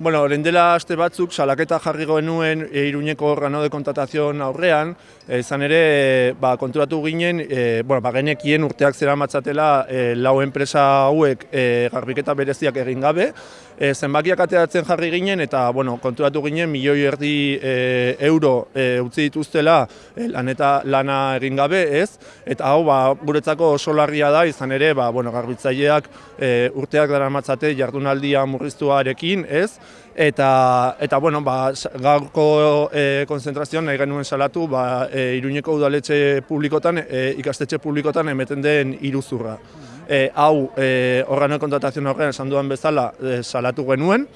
Bueno, orain dela aste batzuk salaketa jarri genuen e, Iruñeko organo de kontratazioan aurrean, e, izan ere e, ba, konturatu ginen, e, bueno, ba, genekien urteak zera matzatela e, lau enpresa hauek e, garbiketa bereziak egin gabe, e, zenbakiak ateratzen jarri ginen eta bueno, konturatu ginen milioi erdi e, euro e, utzi dituztela e, laneta lana egin gabe, ez? Eta hau ba, guretzako oso larria da, izan ere, ba, bueno, garbitzaileak e, urteak dara matzate jardunaldia murriztuarekin, ez? Eta eta bueno, ba, gaurko e, konzentrazioan nahi genuen salatu ba, e, Iruñeko udaletxe publikotan, e, ikastetxe publikotan emeten den iruzurra. E, hau, e, organo kontratazioan horrean esan duan bezala e, salatu genuen,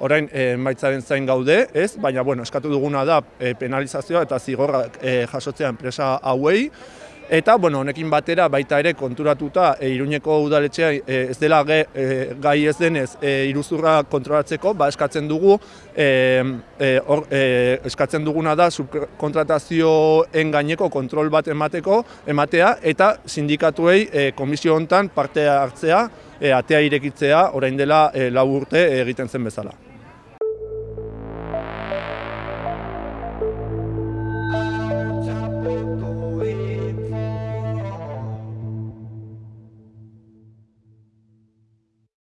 orain e, maitzaren zain gaude, ez? Baina, bueno, eskatu duguna da e, penalizazioa eta zigorrak e, jasotzea enpresa hauei, Eta, bueno, honekin batera baita ere konturatuta e, Iruñeko udaletxea e, ez dela ge, e, gai ez denez e, iruzurra kontrolatzeko, ba eskatzen dugu e, e, or, e, eskatzen duguna da subkontratazioen gaineko kontrol bat emateko ematea eta sindikatuei e, komisio hontan parte hartzea, e, atea irekitzea orain dela e, lau urte egiten zen bezala.